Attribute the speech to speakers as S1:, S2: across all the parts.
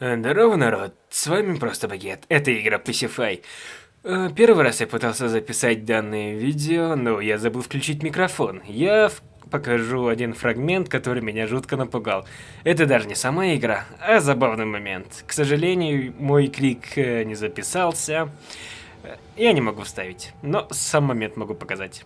S1: Здорово, народ. С вами Просто Багет. Это игра Pacify. Э, первый раз я пытался записать данное видео, но я забыл включить микрофон. Я покажу один фрагмент, который меня жутко напугал. Это даже не сама игра, а забавный момент. К сожалению, мой крик э, не записался. Э, я не могу вставить, но сам момент могу показать.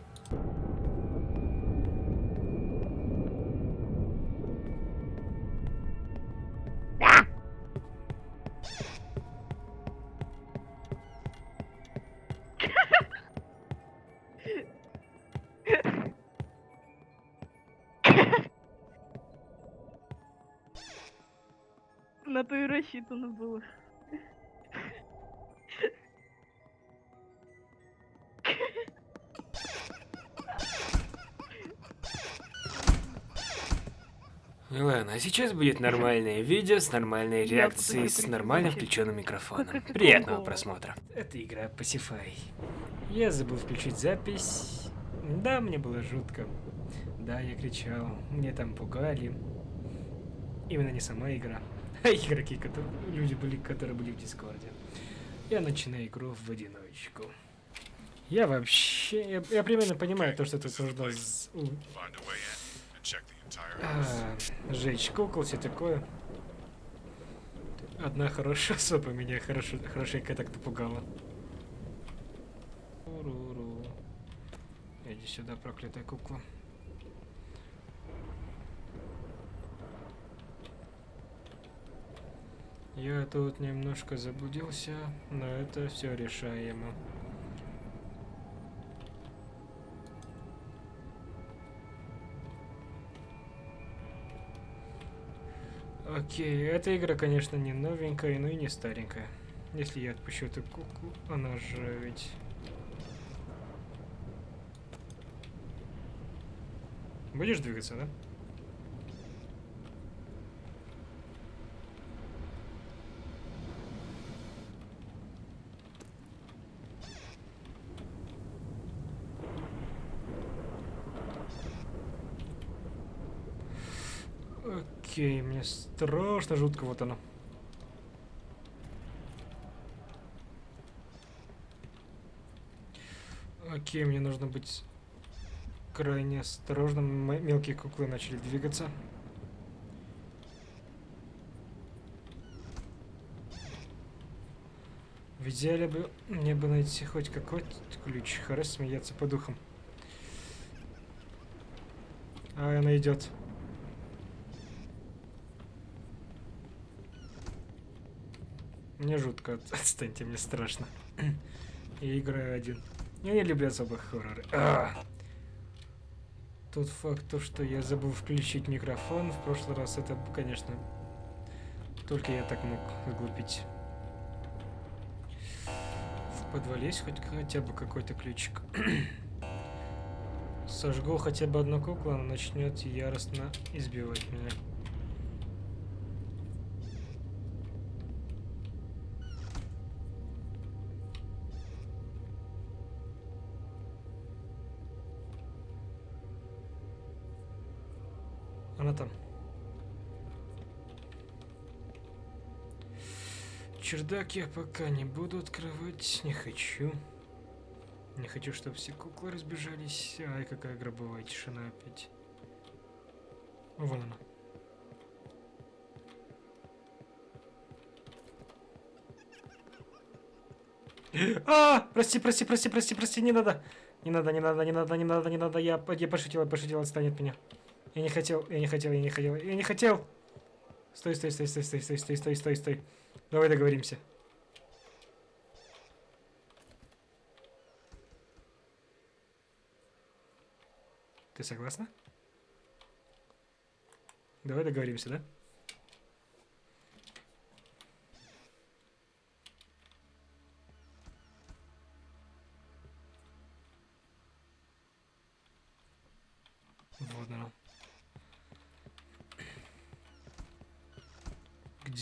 S2: Рассчитано было.
S1: Ладно, а сейчас будет нормальное видео с нормальной реакцией, с нормально включенным микрофоном. Приятного просмотра. Это игра Pacify. Я забыл включить запись. Да, мне было жутко. Да, я кричал. Мне там пугали. Именно не сама игра, игроки, которые, люди были, которые были в Дискорде. Я начинаю игру в одиночку. Я вообще... Я, я примерно понимаю то, что нужно... А, жечь кукол, все такое. Одна хорошая особа меня хорошо, хорошенько так напугала. Иди сюда, проклятая кукла. Я тут немножко заблудился, но это все решаемо. Окей, эта игра, конечно, не новенькая, но и не старенькая. Если я отпущу эту куклу, она же ведь... Будешь двигаться, да? Окей, мне страшно жутко вот оно. Окей, мне нужно быть крайне осторожным. Мелкие куклы начали двигаться. В идеале бы мне бы найти хоть какой-то ключ. Хорошо смеяться по духам. А, она идет. Мне жутко, отстаньте, мне страшно. Я играю один. Я не люблю особо хорроры. А! Тот факт, то, что я забыл включить микрофон в прошлый раз, это, конечно, только я так мог выглупить. В подвале есть хоть хотя бы какой-то ключик. Сожгу хотя бы одну куклу, она начнет яростно избивать меня. Она там. Чердак я пока не буду открывать, не хочу. Не хочу, чтобы все куклы разбежались. Ай, какая гробовая тишина опять. Вон она. А, прости, прости, прости, прости, прости, не надо. Не надо, не надо, не надо, не надо, не надо. Я, я пошутил, я пошутил, отстань от меня. Я не хотел, я не хотел, я не хотел, я не хотел. Стой, стой, стой, стой, стой, стой, стой, стой, стой, стой. Давай договоримся. Ты согласна? Давай договоримся, да?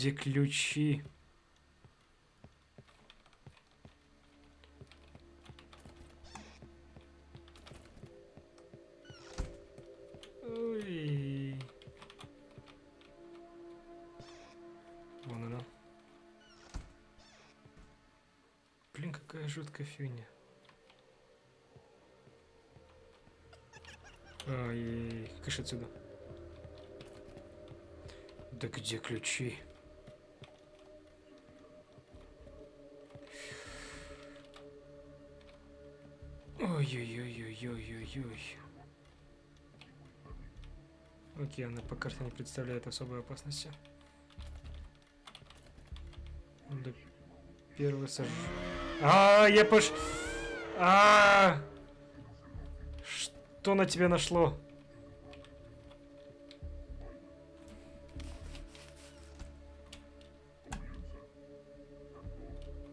S1: Где ключи? Ой. Вон она. Блин, какая жуткая фигня. Ой, кыш отсюда. Да где ключи? Ой-ой-ой-ой-ой-ой-ой. Окей, она по карте не представляет особой опасности. Да первый сож... А, я пош... А, что на тебя нашло?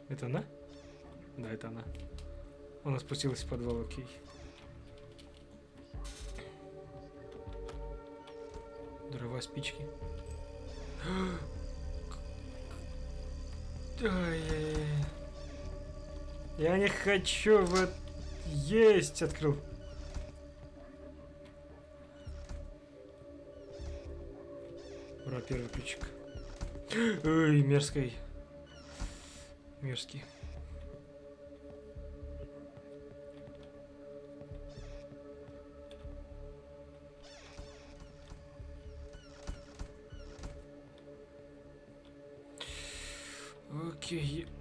S1: Это она? Да, это она. Она спустилась в подвал, окей. Дрова, спички. Я не хочу в... Есть! Открыл. Ура, первый ключик. Ой, мерзкий. Мерзкий.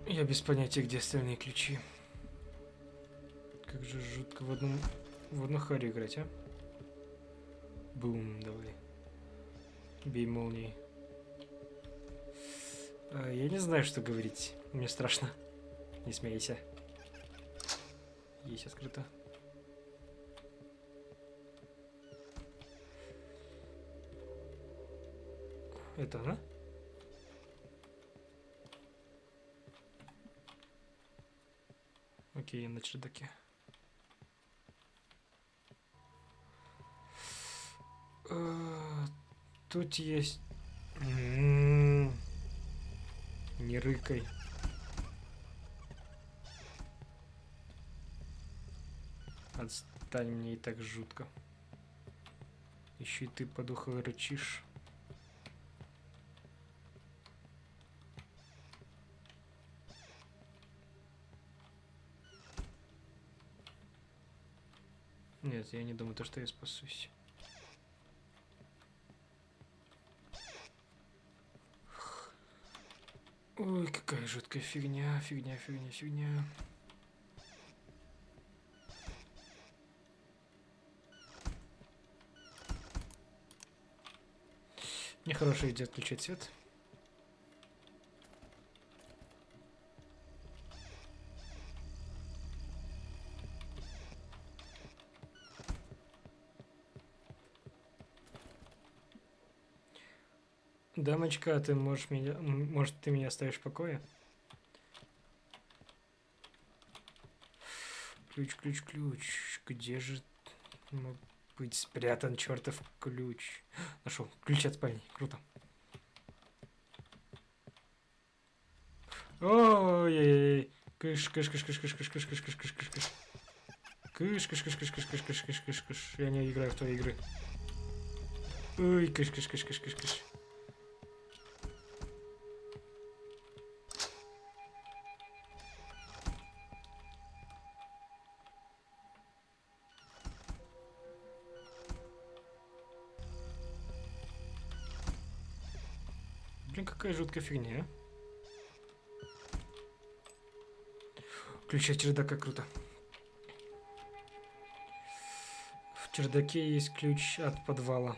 S1: Я без понятия, где остальные ключи. Как же жутко в одном... В одну харю играть, а? Бум, давай. Бей молнией. А, я не знаю, что говорить. Мне страшно. Не смейся. Есть открыто. Это она? Окей, на чердаке. А, Тут есть... Не рыкай. Отстань, мне и так жутко. Еще и ты по духу рычишь. Нет, я не думаю, то, что я спасусь. Ой, какая жуткая фигня, фигня, фигня, фигня. Нехорошая идея отключать свет. Дамочка, а ты можешь меня... Может, ты меня оставишь в покое? Ключ, ключ, ключ. Где же мог быть спрятан чертов ключ? Нашел. Ключ от спальни. Круто. Ой-ой-ой. Кыш, кыш, кыш, кыш, кыш, кыш, кыш, кыш, кыш, кыш, кыш, кыш. Кыш, кыш, кыш, кыш, кыш, кыш, кыш, кыш, кыш, кыш. Я не играю в твои игры. Ой, кыш, кыш, кыш, кыш, кыш, кыш. Какая жуткая фигня, а? Ключ от чердака круто. В чердаке есть ключ от подвала.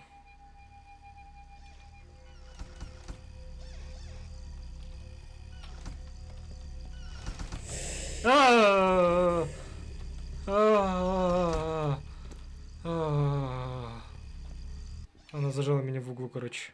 S1: А-а-а! А-а-а! Она зажала меня в углу, короче.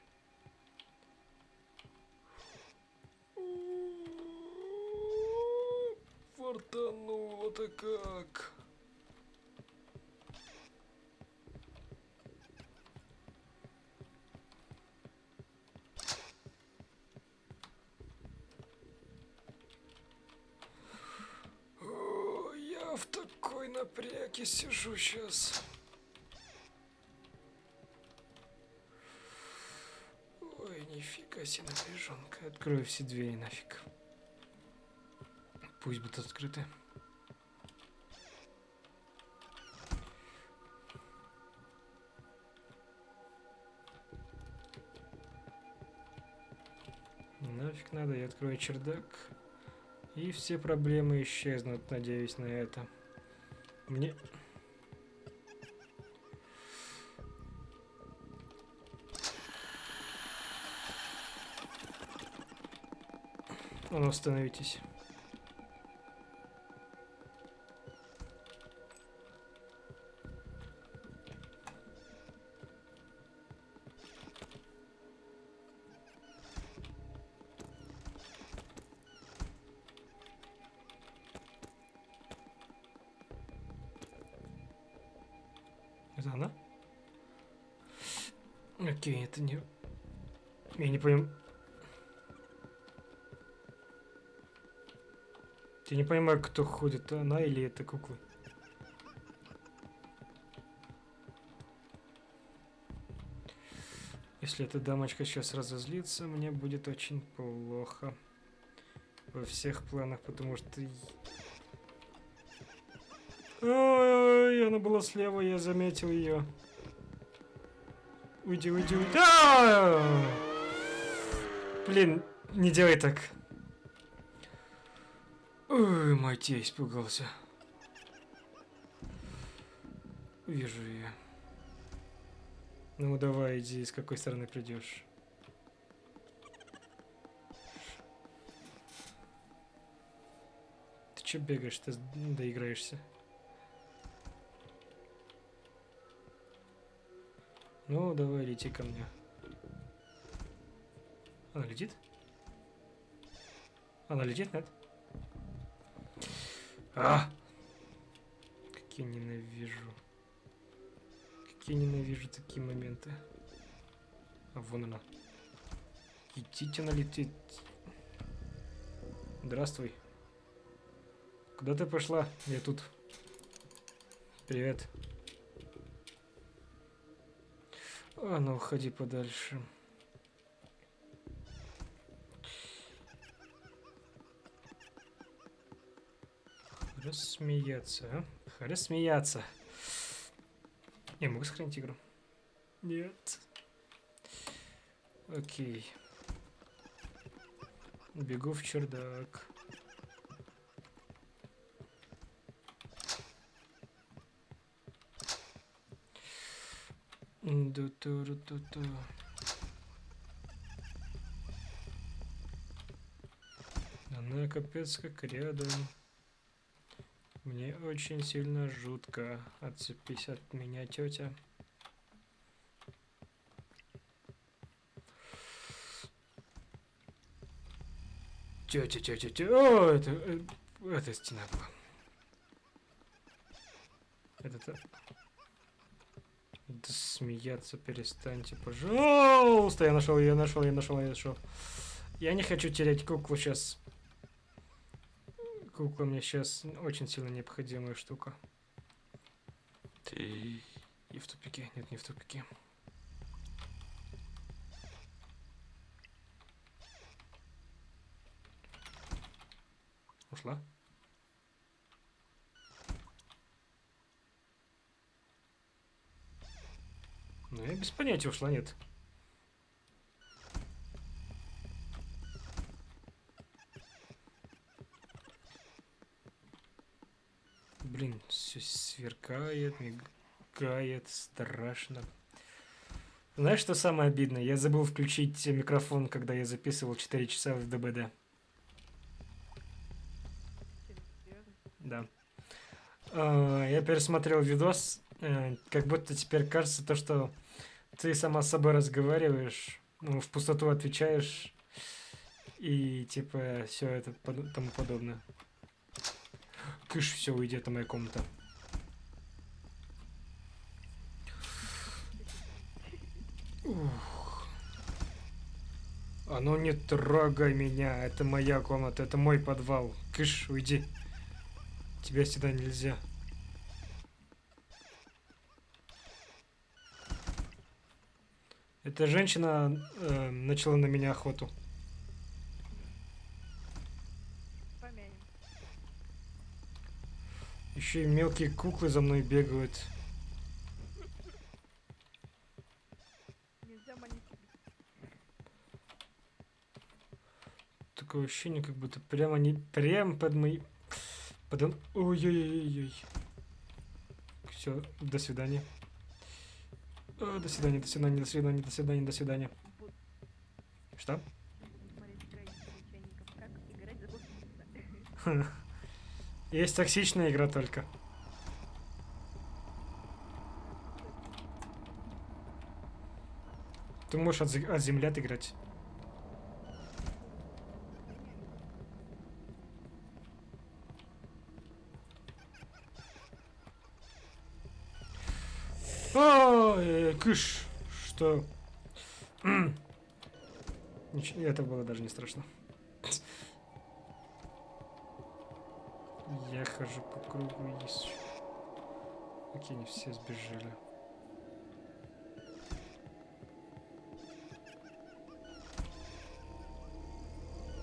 S1: сейчас. Ой, нифига себе напряженка. Открою все двери нафиг. Пусть будут открыты. Нафиг надо, я открою чердак. И все проблемы исчезнут, надеюсь на это. Мне ну, остановитесь. Это она? Окей, это не... Я не понимаю... Я не понимаю, кто ходит, она или это кукла. Если эта дамочка сейчас разозлится, мне будет очень плохо. Во всех планах, потому что... Ой, она была слева, я заметил ее. Уйди, уйди, уйди. А! Блин, не делай так. Ой, мать, я испугался. Вижу ее. Ну давай, иди, с какой стороны придешь. Ты че бегаешь, ты доиграешься? Ну, давай, лети ко мне. Она летит? Она летит, нет? А! Как я ненавижу. Как я ненавижу такие моменты. А вон она. Идите, она летит. Здравствуй. Куда ты пошла? Я тут. Привет. А ну, уходи подальше. Рассмеяться, а? Рассмеяться. Я могу сохранить игру? Нет. Окей. Бегу в чердак. Ду-ту-ру-ту-ту. Она капец как рядом. Мне очень сильно жутко. Отцепись от меня, тетя. Тетя, тетя, тетя. О, это, э, это стена была. Это-то... Да смеяться перестаньте, пожалуйста. Я нашел, я нашел, я нашел, я нашел. Я не хочу терять куклу сейчас. Кукла мне сейчас очень сильно необходимая штука. Ты... И в тупике. Нет, не в тупике. Ушла? Ну, я без понятия ушла, нет. Блин, все сверкает, мигает, страшно. Знаешь, что самое обидное? Я забыл включить микрофон, когда я записывал 4 часа в ДБД. Да. А, Я пересмотрел видос, э, как будто теперь кажется то, что ты сама с собой разговариваешь, ну, в пустоту отвечаешь, и типа все это тому подобное. Кыш, все, уйди, это моя комната. Ух. А ну не трогай меня, это моя комната, это мой подвал. Кыш, уйди. Тебя сюда нельзя. Эта женщина э, начала на меня охоту. Еще и мелкие куклы за мной бегают. Такое ощущение, как будто прямо не прям под мои... Под... Ой-ой-ой-ой. Все, до свидания. Э, До свидания, до свидания, до свидания, до свидания, до свидания. Что?
S2: смотреть
S1: Есть токсичная игра только. Ты можешь от, от землят играть. Ой, кыш, что? Это было даже не страшно. Я хожу по кругу и ищу. Окей, не все сбежали.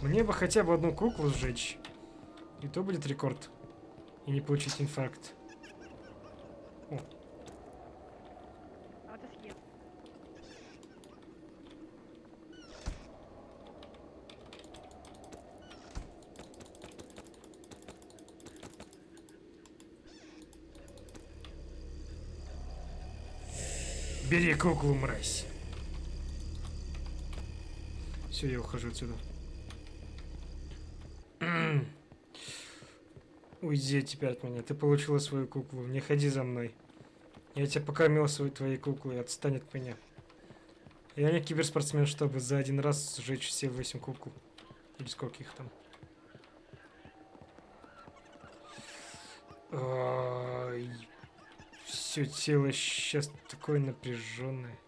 S1: Мне бы хотя бы одну куклу сжечь. И то будет рекорд. И не получить инфаркт. Бери куклу, мразь. Все, я ухожу отсюда. Уйди теперь от меня. Ты получила свою куклу. Не ходи за мной. Я тебя покормил своей твоей куклой. Отстань от меня. Я не киберспортсмен, чтобы за один раз сжечь все восемь кукол. Или сколько их там. Все тело сейчас такое напряженное.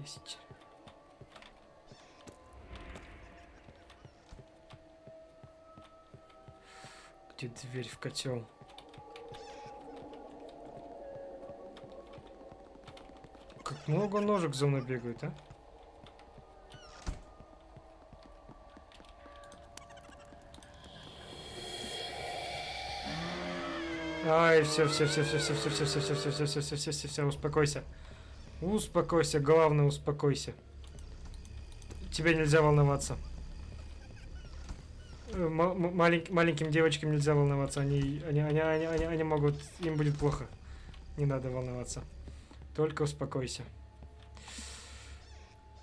S1: Есть. Где дверь в котел? Как много ножек за мной бегают, а? Ай, все, все, все, все, все, все, все, все, все, все, все, все, все, все, все, все, успокойся. Успокойся, главное, успокойся. Тебе нельзя волноваться. Э, маленьким девочкам нельзя волноваться, они, они, они, они, они могут, им будет плохо. Не надо волноваться. Только успокойся.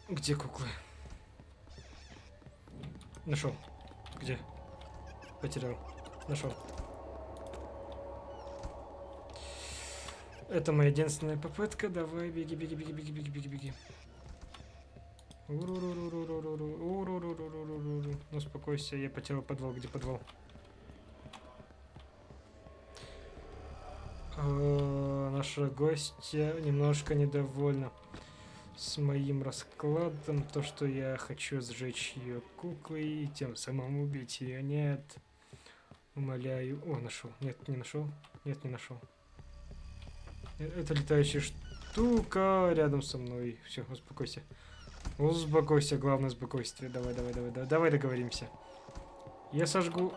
S1: Где куклы? Нашел. Где? Потерял. Нашел. Это моя единственная попытка. Давай, беги, беги, беги, беги, беги, беги, беги. Ну, успокойся, я потерял подвал. Где подвал? А, Наша гостья немножко недовольна с моим раскладом. То, что я хочу сжечь ее куклой и тем самым убить ее. Нет. Умоляю. О, нашел. Нет, не нашел. Нет, не нашел. Это летающая штука рядом со мной. Все, успокойся. Успокойся, главное спокойствие. Давай, давай, давай, давай, давай договоримся. Я сожгу...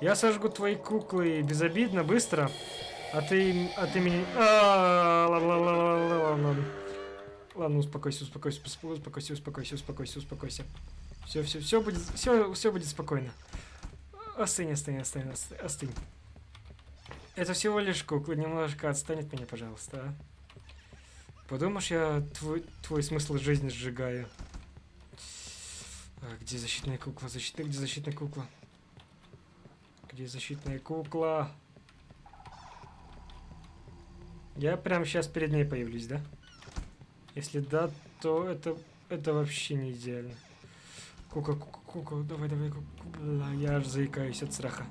S1: Я сожгу твои куклы безобидно, быстро. А ты... А ты меня... А, ладно, ладно, ладно, ладно, успокойся, успокойся, усп- успокойся, успокойся, успокойся, успокойся. Все, все, все будет, все, все будет спокойно. Остынь, остынь, остынь, остынь. Это всего лишь кукла, немножко отстань от меня, пожалуйста. а. Подумаешь, я твой, твой смысл жизни сжигаю. А, где защитная кукла? Защитная, где защитная кукла? Где защитная кукла? Я прямо сейчас перед ней появлюсь, да? Если да, то это, это вообще не идеально. Кука, кука, кука, давай, давай, кука. Я аж заикаюсь от страха.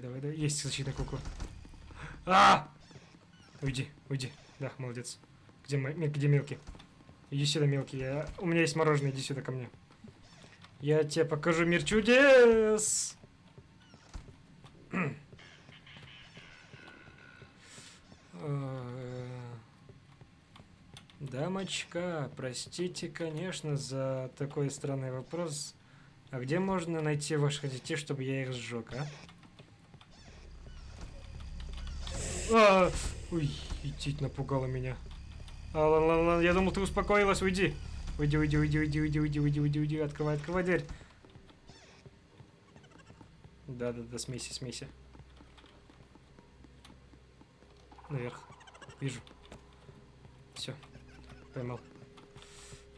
S1: Давай, давай, давай. Есть защитная кукла. А! Уйди, уйди. Да, молодец. Где, где мелкий? Иди сюда, мелкий. Я... У меня есть мороженое, иди сюда ко мне. Я тебе покажу мир чудес. Э, Дамочка, простите, конечно, за такой странный вопрос. А где можно найти ваших детей, чтобы я их сжег, а? А, ой, идти напугала меня. А, ладно, ладно, ладно, я думал, ты успокоилась, уйди. Уйди, уйди, уйди, уйди, уйди, уйди, уйди, уйди, уйди. Открывай, открывай дверь. Да, да, да, смейся, смейся. Наверх. Вижу. Все. Поймал.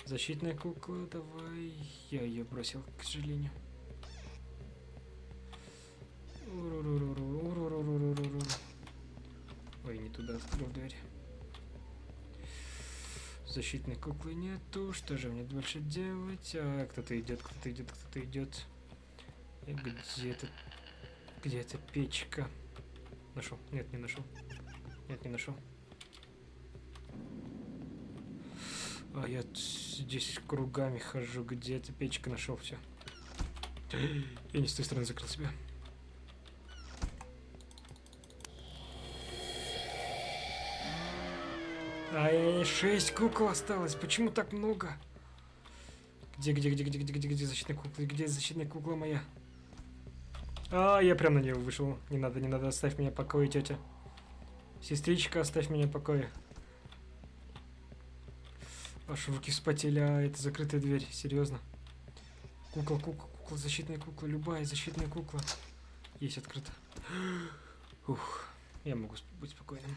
S1: Защитная кукла, давай. Я ее бросил, к сожалению. Уруруруру, уруруруруру. Ой, не туда открыл дверь. Защитной куклы нету. Что же мне дальше делать? А, кто-то идет, кто-то идет, кто-то идет. И Где эта печка? Нашел? Нет, не нашел. Нет, не нашел. А я здесь кругами хожу. Где эта печка? Нашел все. Я не с той стороны закрыл себя. Ай, шесть кукол осталось. Почему так много? Где, где, где, где, где, где, где защитная кукла? Где защитная кукла моя? А, я прям на нее вышел. Не надо, не надо, оставь меня в покое, тетя. Сестричка, оставь меня в покое. Аж руки вспотели, а это закрытая дверь, серьезно. Кукла, кукла, кукла, защитная кукла, любая защитная кукла. Есть открыто. Ух, я могу быть спокойным.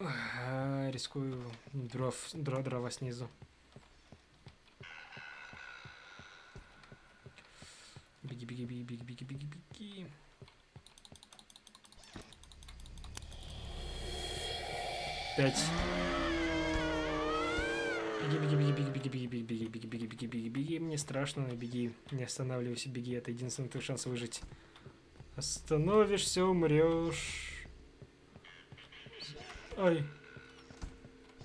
S1: Рискую дров, дро, дрова снизу. Беги, беги, беги, беги, беги, беги, беги. Пять. Беги, беги, беги, беги, беги, беги, беги, беги, беги, беги, беги, беги. Мне страшно, но беги. Не останавливайся, беги. Это единственный твой шанс выжить. Остановишься, умрешь. Ой.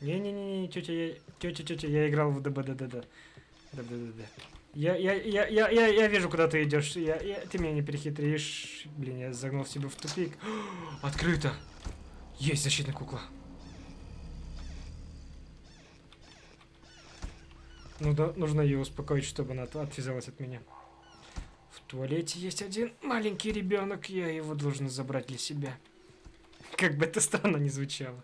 S1: Не-не-не, тетя, я... Тетя, тетя, я играл в ДБДД. ДБДД. Я, я, я, я, я, я вижу, куда ты идешь. Я, я, ты меня не перехитришь. Блин, я загнал себя в тупик. Открыто. Есть защитная кукла. Ну да, нужно ее успокоить, чтобы она от- отвязалась от меня. В туалете есть один маленький ребенок, я его должен забрать для себя. Как бы это странно не звучало.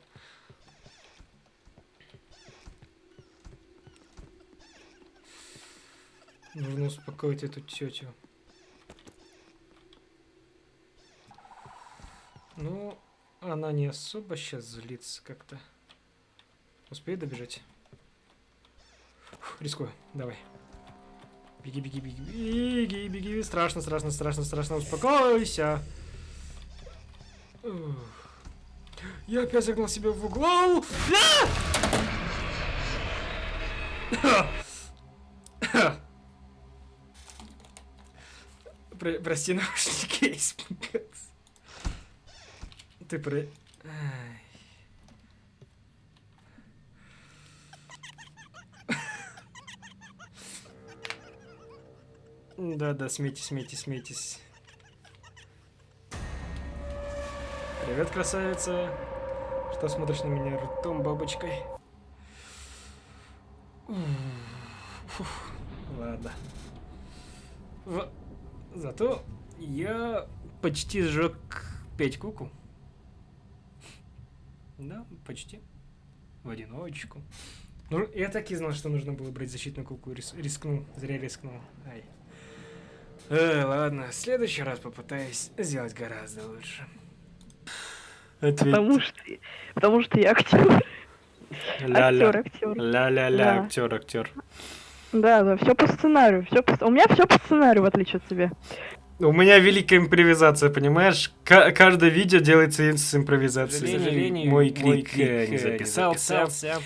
S1: Нужно успокоить эту тетю. Ну, она не особо сейчас злится как-то. Успею добежать? Фух, рискую, давай. Беги, беги, беги, беги, беги. Страшно, страшно, страшно, страшно. Успокойся. Ух. Я опять загнал себя в угол. А! Про- Прости, наушники. Ты про... Да-да, смейтесь, смейтесь, смейтесь. Привет, красавица. Что смотришь на меня ртом, бабочкой? Фух, Ладно. В- Зато я почти сжег пять куку. Да, почти. В одиночку. Ну, я так и знал, что нужно было брать защитную куку. Рис- рискнул, зря рискнул. Ай. Э, ладно, в следующий раз попытаюсь сделать гораздо лучше.
S3: Потому что, потому что я актер. Актер, актер.
S1: Ля-ля-ля,
S3: Да.
S1: актер, актер.
S3: Да, да, все по сценарию. Все по... У меня все по сценарию, в отличие от тебя.
S1: У меня великая импровизация, понимаешь? Ка- каждое видео делается с импровизацией.
S4: К сожалению,
S1: мой
S4: мой
S1: клик,
S4: клик,
S1: э, не
S4: не
S1: записался.
S4: записался.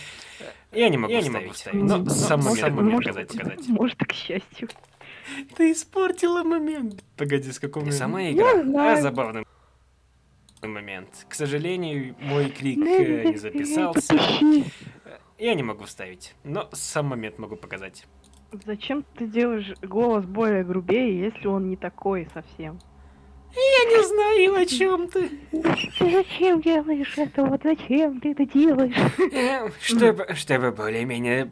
S1: Я не могу
S4: Я
S1: вставить.
S4: не могу вставить.
S1: Но
S3: Ну,
S1: сам
S3: может,
S1: момент могу
S3: может,
S1: показать. показать.
S3: Может, к счастью.
S1: Ты испортила момент. Погоди, с какого момента?
S4: сама
S3: Я
S4: игра.
S3: знаю.
S4: А, забавный момент. К сожалению, мой клик
S3: Ну,
S4: э, не записался. Я не могу вставить, но сам момент могу показать.
S3: Зачем ты делаешь голос более грубее, если он не такой совсем?
S4: Я не знаю, о чем ты.
S3: Ты зачем делаешь это? Вот зачем ты это делаешь?
S4: Э, Чтобы, чтобы более-менее...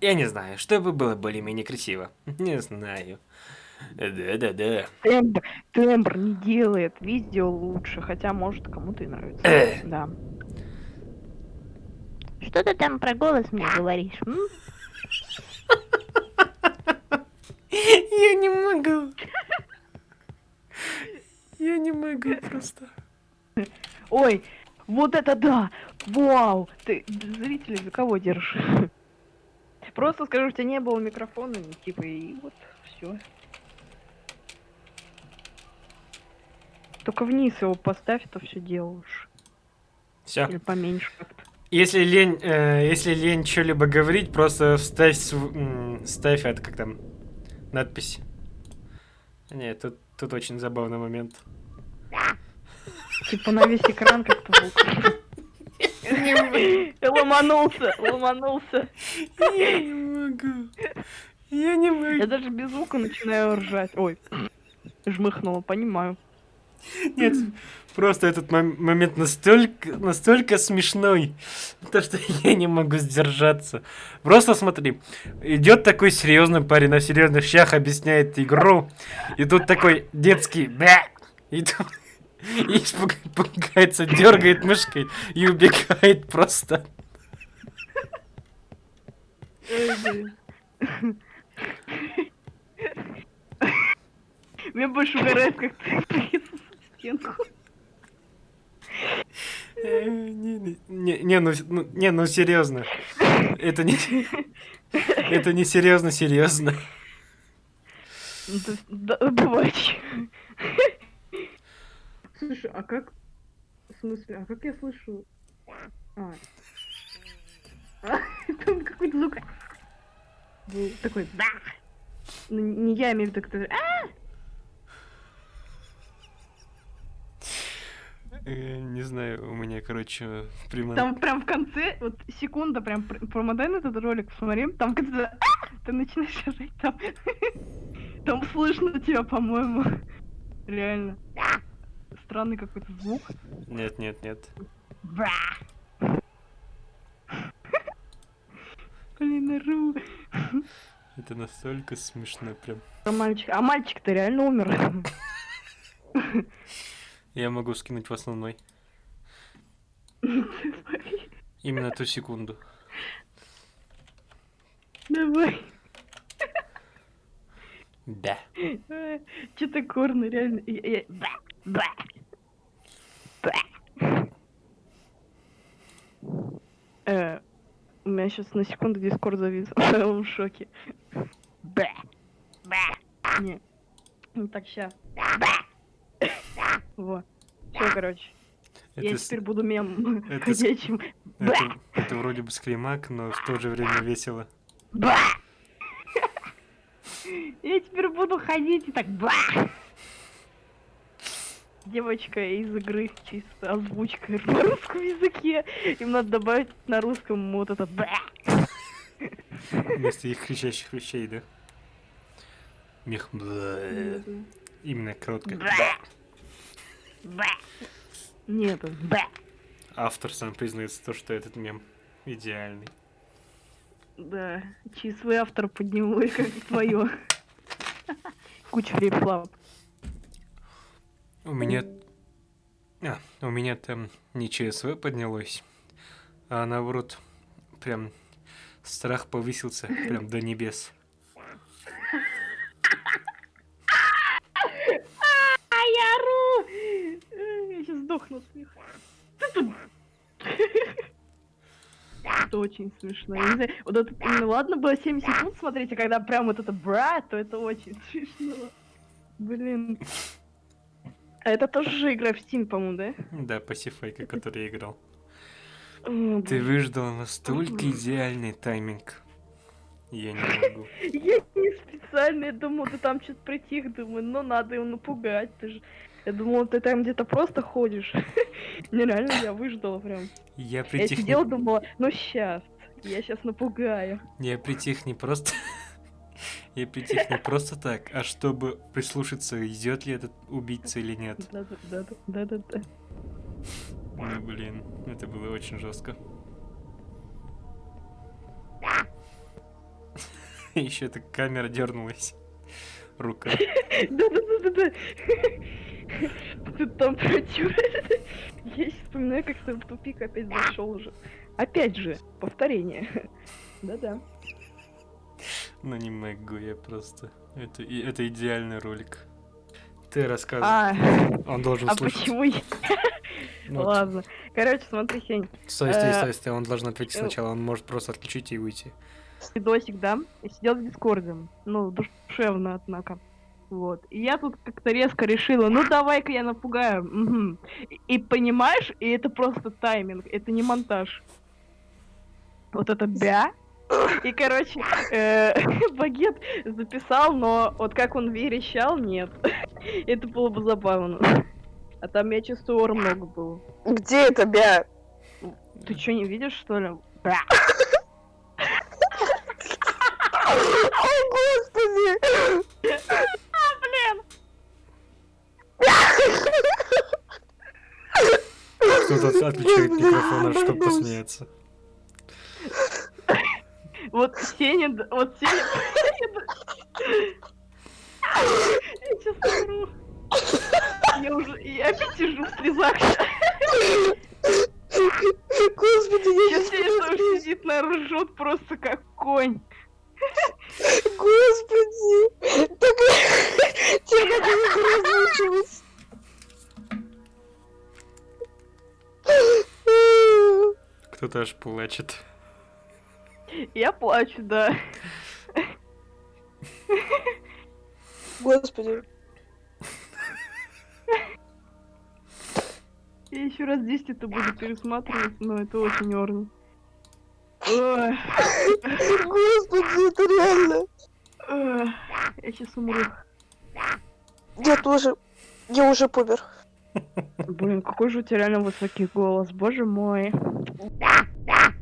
S4: Я не знаю, чтобы было более-менее красиво. Не знаю. Да-да-да.
S3: Тембр, тембр не делает видео лучше, хотя может кому-то и нравится.
S4: Э.
S3: Да. Что ты там про голос мне говоришь? м?
S4: Я не могу. Я не могу просто.
S3: Ой, вот это да! Вау! Ты зрителей за кого держишь? Просто скажу, у тебя не было микрофона, и типа, и вот все. Только вниз его поставь, то все делаешь.
S4: Все.
S3: Или поменьше как-то.
S4: Если лень, э, если лень что-либо говорить, просто вставь, св- ставь это как там надпись. Нет, тут, тут очень забавный момент.
S3: Типа на весь экран как-то звук. Ломанулся, ломанулся.
S4: Я не могу. Я не
S3: Я
S4: могу.
S3: даже без звука начинаю ржать. Ой, жмыхнула, понимаю.
S4: Нет, просто этот мом- момент настолько, настолько смешной, то что я не могу сдержаться. Просто смотри, идет такой серьезный парень на серьезных щах, объясняет игру, и тут такой детский бя, и тут и пугается, дергает мышкой и убегает просто.
S3: Мне больше угорает, как ты стенку.
S4: Не, не, не, не, ну, ну, не, ну серьезно. Это не, это не серьезно, серьезно.
S3: Ну, бывает. Слушай, а как... В смысле, а как я слышу... А. А, Там какой-то звук... Был такой... Да! Ну, не я имею в виду, который... «А!»
S4: Не знаю, у меня, короче, прямо...
S3: Там прям в конце, вот секунда, прям пр- промотай на этот ролик, посмотри, там когда «А!» ты начинаешь орать, там, там слышно тебя, по-моему. Реально. Странный какой-то звук.
S4: Нет, нет, нет.
S3: Бра! Блин, ору.
S4: Это настолько смешно прям.
S3: А мальчик, а мальчик-то реально умер.
S4: Я могу скинуть в основной. Именно ту секунду.
S3: Давай.
S4: Да.
S3: Че-то корно, реально. Я- Бра! Бра! Бра! Э, У меня сейчас на секунду дискорд завис. Я в шоке. Бра! Бра! Не. Ну так, ща. Во. Все, короче. Я
S4: Это, с-
S3: теперь буду мем
S4: это
S3: ходячим.
S4: это, это вроде бы скримак, но в то же время весело.
S3: Ба! Я теперь буду ходить и так ба! Девочка из игры чисто озвучка на русском языке. Им надо добавить на русском вот это ба!
S4: Вместо их кричащих вещей, да? Мех... Именно короткое.
S3: Ба! Ба! Нет, это ба!
S4: Автор сам признается то, что этот мем идеальный.
S3: Да, чьи свой автор поднял, и как твое. Куча флип-флап.
S4: У меня... А, у меня там не ЧСВ поднялось, а наоборот, прям страх повысился прям до небес.
S3: А я ору! Э, Я сейчас сдохну от смеха. Это очень смешно. Я не знаю, вот это, ну ладно было 7 секунд смотреть, а когда прям вот это бра, то это очень смешно. Блин. А это тоже же игра в Steam, по-моему, да?
S4: Да, пассифайка, который я играл. Ты выждал настолько идеальный тайминг. Я не могу.
S3: Я не специально, я думал, ты там что-то притих, думаю, ну надо его напугать, ты же... Я думала, ты там где-то просто ходишь. Нереально, я выждала прям.
S4: Я
S3: Я
S4: притих,
S3: сидела,
S4: не...
S3: думала, ну сейчас, я сейчас напугаю.
S4: я притих не просто... Я притих не просто так, а чтобы прислушаться, идет ли этот убийца или нет.
S3: Да-да-да, да-да-да.
S4: Ну, блин, это было очень жестко. Еще эта камера дернулась. рука.
S3: Да-да-да-да-да. Тут там против. Я сейчас вспоминаю, как ты в тупик опять зашел уже. Опять же, повторение. Да-да.
S4: Ну не могу я просто. Это, это идеальный ролик.
S1: Ты рассказывай.
S3: А,
S1: Он должен
S3: а
S1: слушать.
S3: почему я?
S1: Ну,
S3: Ладно. Короче, смотри, Сень.
S1: Стой, стой,
S3: Э,
S1: стой, стой. Он должен ответить
S3: э,
S1: сначала. Он может просто отключить и уйти.
S3: видосик, да, сидел в Дискорде. Ну, душевно, однако. Вот. И я тут как-то резко решила, ну давай-ка я напугаю. И, и понимаешь, и это просто тайминг, это не монтаж. Вот это бя. И, короче, э, багет записал, но вот как он верещал, нет. Это было бы забавно. А там, я чувствую, ор много было.
S5: Где это, бя?
S3: Ты что, не видишь, что ли? Бя.
S5: О, господи!
S1: Кто-то от- отключает микрофон, чтобы посмеяться.
S3: Вот Сеня, д- вот Сеня... Я сейчас умру. Я уже, я опять сижу в слезах.
S5: Господи, я
S3: Сейчас Сеня там сидит, наверное, ржет просто как конь.
S5: Господи! Так... Тебе надо не озвучивать.
S1: Кто-то аж плачет.
S3: Я плачу, да.
S5: Господи.
S3: Я еще раз 10 это буду пересматривать, но это очень орно. Ой,
S5: Господи, это реально.
S3: Я сейчас умру.
S5: Я тоже. Я уже помер.
S3: Блин, какой же у тебя реально высокий голос, боже мой.